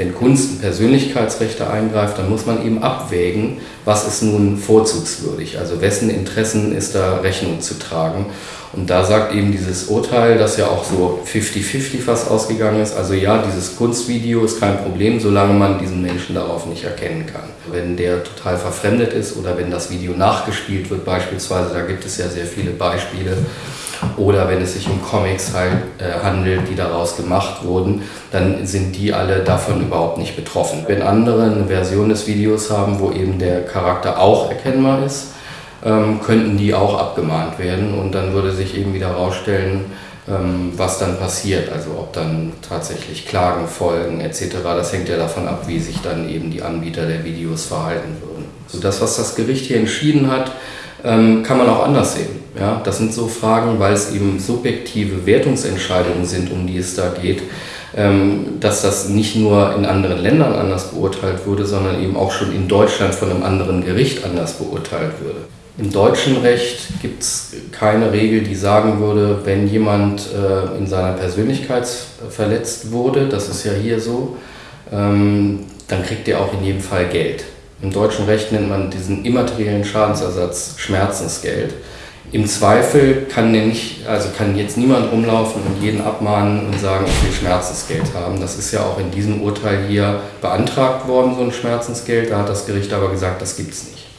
wenn Kunst in Persönlichkeitsrechte eingreift, dann muss man eben abwägen, was ist nun vorzugswürdig, also wessen Interessen ist da Rechnung zu tragen. Und da sagt eben dieses Urteil, das ja auch so 50-50 fast ausgegangen ist, also ja, dieses Kunstvideo ist kein Problem, solange man diesen Menschen darauf nicht erkennen kann. Wenn der total verfremdet ist oder wenn das Video nachgespielt wird beispielsweise, da gibt es ja sehr viele Beispiele, oder wenn es sich um Comics halt, äh, handelt, die daraus gemacht wurden, dann sind die alle davon überhaupt nicht betroffen. Wenn andere eine Version des Videos haben, wo eben der Charakter auch erkennbar ist, ähm, könnten die auch abgemahnt werden und dann würde sich eben wieder herausstellen, ähm, was dann passiert, also ob dann tatsächlich Klagen folgen etc. Das hängt ja davon ab, wie sich dann eben die Anbieter der Videos verhalten würden. Also das, was das Gericht hier entschieden hat, ähm, kann man auch anders sehen. Ja? Das sind so Fragen, weil es eben subjektive Wertungsentscheidungen sind, um die es da geht, ähm, dass das nicht nur in anderen Ländern anders beurteilt würde, sondern eben auch schon in Deutschland von einem anderen Gericht anders beurteilt würde. Im deutschen Recht gibt es keine Regel, die sagen würde, wenn jemand äh, in seiner Persönlichkeit verletzt wurde, das ist ja hier so, ähm, dann kriegt er auch in jedem Fall Geld. Im deutschen Recht nennt man diesen immateriellen Schadensersatz Schmerzensgeld. Im Zweifel kann, nicht, also kann jetzt niemand rumlaufen und jeden abmahnen und sagen, ich will Schmerzensgeld haben. Das ist ja auch in diesem Urteil hier beantragt worden, so ein Schmerzensgeld. Da hat das Gericht aber gesagt, das gibt es nicht.